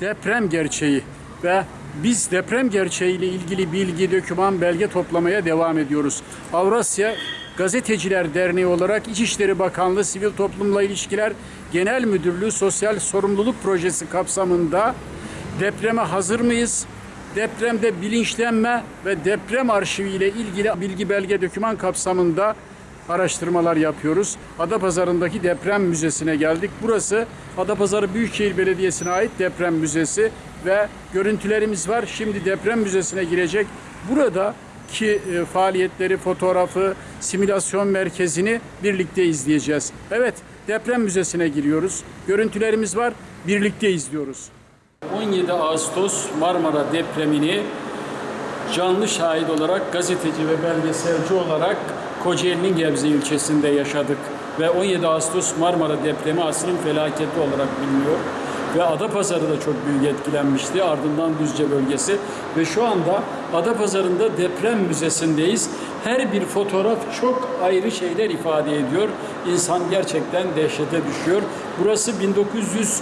deprem gerçeği ve biz deprem gerçeğiyle ilgili bilgi, doküman, belge toplamaya devam ediyoruz. Avrasya Gazeteciler Derneği olarak İçişleri Bakanlığı Sivil Toplumla İlişkiler Genel Müdürlüğü Sosyal Sorumluluk Projesi kapsamında depreme hazır mıyız? Depremde bilinçlenme ve deprem arşivi ile ilgili bilgi belge doküman kapsamında araştırmalar yapıyoruz. Adapazarı'ndaki deprem müzesine geldik. Burası Adapazarı Büyükşehir Belediyesi'ne ait deprem müzesi ve görüntülerimiz var. Şimdi deprem müzesine girecek. Burada ki e, faaliyetleri, fotoğrafı, simülasyon merkezini birlikte izleyeceğiz. Evet, deprem müzesine giriyoruz. Görüntülerimiz var, birlikte izliyoruz. 17 Ağustos Marmara depremini canlı şahit olarak gazeteci ve belgeselci olarak Kocaeli'nin Gebze ilçesinde yaşadık. Ve 17 Ağustos Marmara depremi asrın felaketi olarak biliniyor. Ve Adapazarı da çok büyük etkilenmişti. Ardından Düzce bölgesi. Ve şu anda Adapazarı'nda deprem müzesindeyiz. Her bir fotoğraf çok ayrı şeyler ifade ediyor. İnsan gerçekten dehşete düşüyor. Burası 1900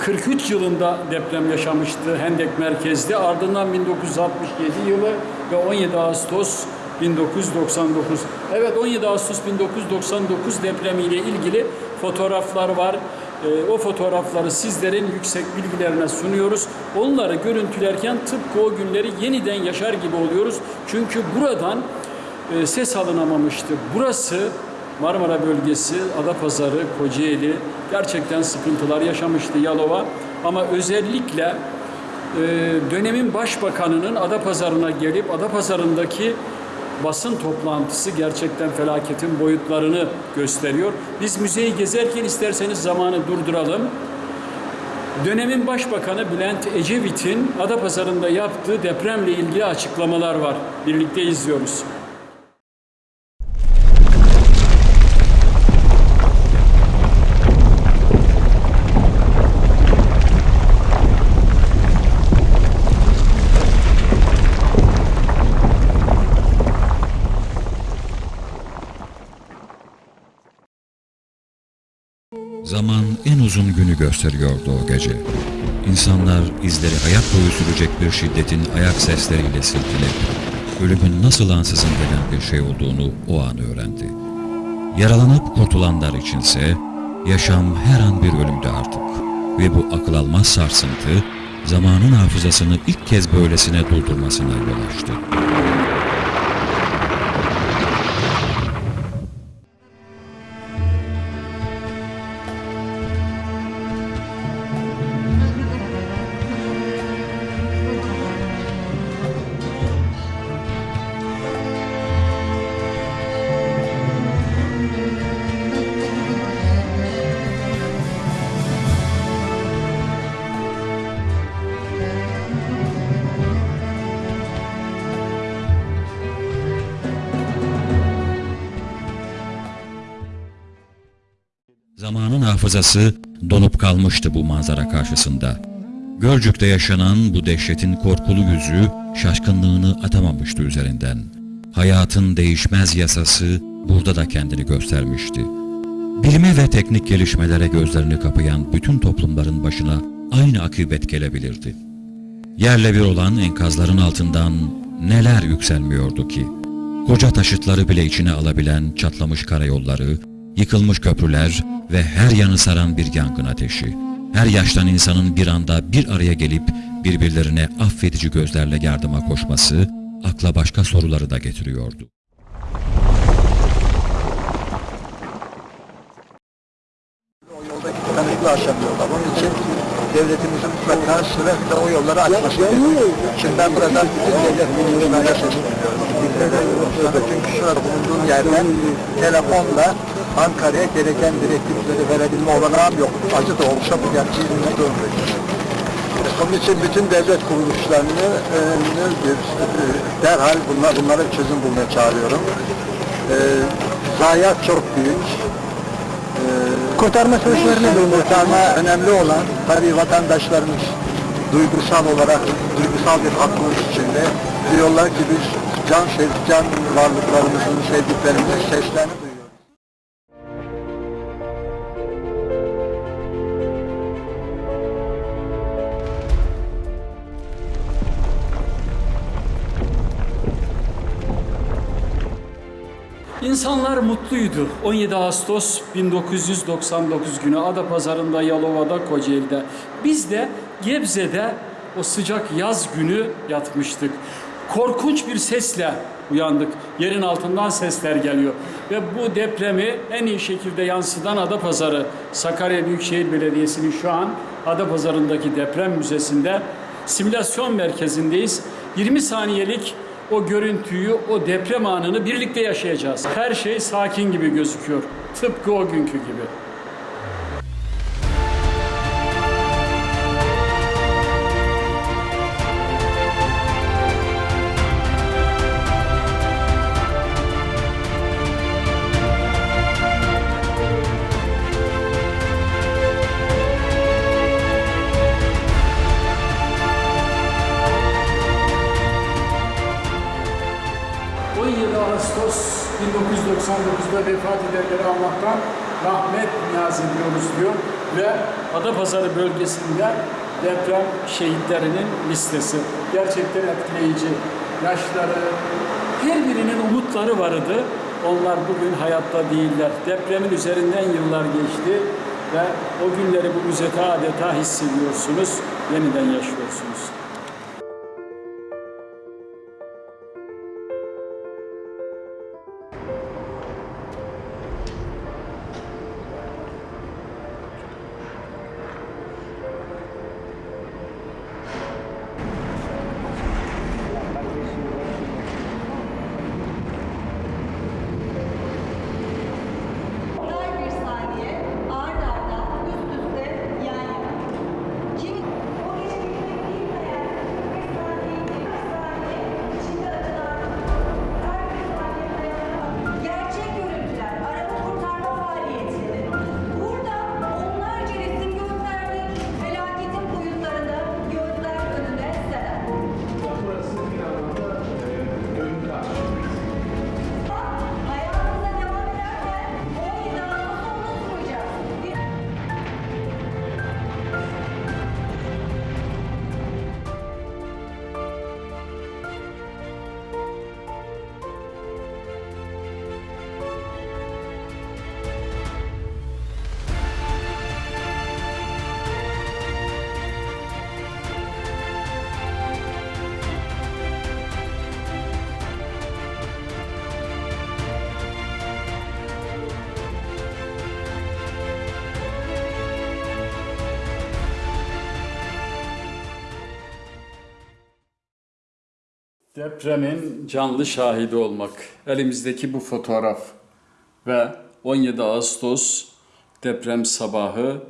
43 yılında deprem yaşamıştı Hendek merkezde. Ardından 1967 yılı ve 17 Ağustos 1999. Evet 17 Ağustos 1999 depremiyle ilgili fotoğraflar var. Ee, o fotoğrafları sizlerin yüksek bilgilerine sunuyoruz. Onları görüntülerken tıpkı o günleri yeniden yaşar gibi oluyoruz. Çünkü buradan e, ses alınamamıştı. Burası Marmara bölgesi, Adapazarı, Kocaeli gerçekten sıkıntılar yaşamıştı Yalova. Ama özellikle e, dönemin başbakanının Adapazarı'na gelip Adapazarı'ndaki basın toplantısı gerçekten felaketin boyutlarını gösteriyor. Biz müzeyi gezerken isterseniz zamanı durduralım. Dönemin Başbakanı Bülent Ecevit'in Adapazarı'nda yaptığı depremle ilgili açıklamalar var. Birlikte izliyoruz. Zaman en uzun günü gösteriyordu o gece. İnsanlar izleri hayat boyu sürecek bir şiddetin ayak sesleriyle silkeledi. Ölümün nasıl ansızın gelen bir şey olduğunu o an öğrendi. Yaralanıp kurtulanlar içinse yaşam her an bir ölümdü artık. Ve bu akıl almaz sarsıntı zamanın hafızasını ilk kez böylesine durdurmasına yol açtı. Zamanın hafızası donup kalmıştı bu manzara karşısında. Gölcük'te yaşanan bu dehşetin korkulu yüzü şaşkınlığını atamamıştı üzerinden. Hayatın değişmez yasası burada da kendini göstermişti. Bilime ve teknik gelişmelere gözlerini kapayan bütün toplumların başına aynı akıbet gelebilirdi. Yerle bir olan enkazların altından neler yükselmiyordu ki? Koca taşıtları bile içine alabilen çatlamış karayolları, yıkılmış köprüler ve her yanı saran bir yangın ateşi. Her yaştan insanın bir anda bir araya gelip birbirlerine affedici gözlerle yardıma koşması akla başka soruları da getiriyordu. O yolda gitmemekle aşamıyorlar. Onun için devletimizin mutlaka sürekli o yolları açması gerekiyor. Ben buradan telefonla Ankara'ya gereken direktifleri verebilme olanağım yok. Acı da olsa bu gerçeği bilmek zorundayız. Onun için bütün devlet kuruluşlarını e, bir, e, derhal bunlar, bunlara çözüm bulmaya çağırıyorum. E, zayiat çok büyük. Kurtarma çalışmalarını kurtarma önemli olan tabii vatandaşlarımız duygusal olarak duygusal bir hakkımız içinde diyorlar ki biz can sev can varlıklarımızın sevdiklerimizin seslerini İnsanlar mutluydu. 17 Ağustos 1999 günü Adapazarı'nda, Yalova'da, Kocaeli'de. Biz de Gebze'de o sıcak yaz günü yatmıştık. Korkunç bir sesle uyandık. Yerin altından sesler geliyor. Ve bu depremi en iyi şekilde yansıtan Adapazarı Sakarya Büyükşehir Belediyesi'nin şu an Adapazarı'ndaki deprem müzesinde simülasyon merkezindeyiz. 20 saniyelik o görüntüyü, o deprem anını birlikte yaşayacağız. Her şey sakin gibi gözüküyor. Tıpkı o günkü gibi. 1999'da vefat edenleri Allah'tan rahmet niyaz ediyoruz diyor. Ve Adapazarı bölgesinde deprem şehitlerinin listesi. Gerçekten etkileyici. Yaşları, her birinin umutları vardı. Onlar bugün hayatta değiller. Depremin üzerinden yıllar geçti ve o günleri bu müzede adeta hissediyorsunuz, yeniden yaşıyorsunuz. Depremin canlı şahidi olmak. Elimizdeki bu fotoğraf ve 17 Ağustos deprem sabahı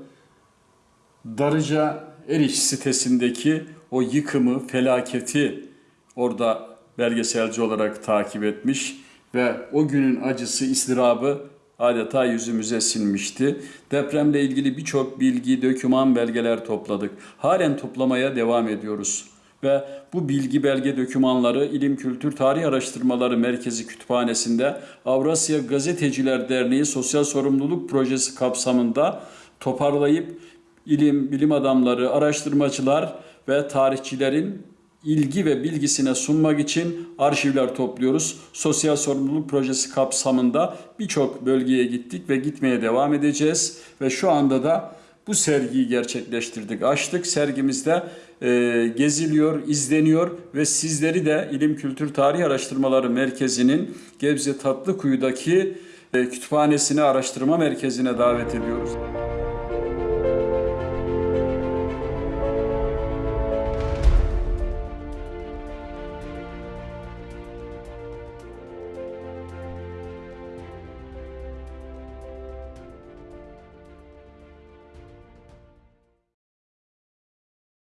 Darıca Eriş sitesindeki o yıkımı, felaketi orada belgeselci olarak takip etmiş ve o günün acısı, istirabı adeta yüzümüze sinmişti. Depremle ilgili birçok bilgi, döküman, belgeler topladık. Halen toplamaya devam ediyoruz ve bu bilgi belge dokümanları İlim Kültür Tarih Araştırmaları Merkezi Kütüphanesi'nde Avrasya Gazeteciler Derneği Sosyal Sorumluluk Projesi kapsamında toparlayıp ilim, bilim adamları, araştırmacılar ve tarihçilerin ilgi ve bilgisine sunmak için arşivler topluyoruz. Sosyal sorumluluk projesi kapsamında birçok bölgeye gittik ve gitmeye devam edeceğiz ve şu anda da bu sergiyi gerçekleştirdik, açtık. Sergimizde e, geziliyor, izleniyor ve sizleri de İlim Kültür Tarih Araştırmaları Merkezi'nin Gebze Tatlıkuyu'daki e, kütüphanesine, araştırma merkezine davet ediyoruz.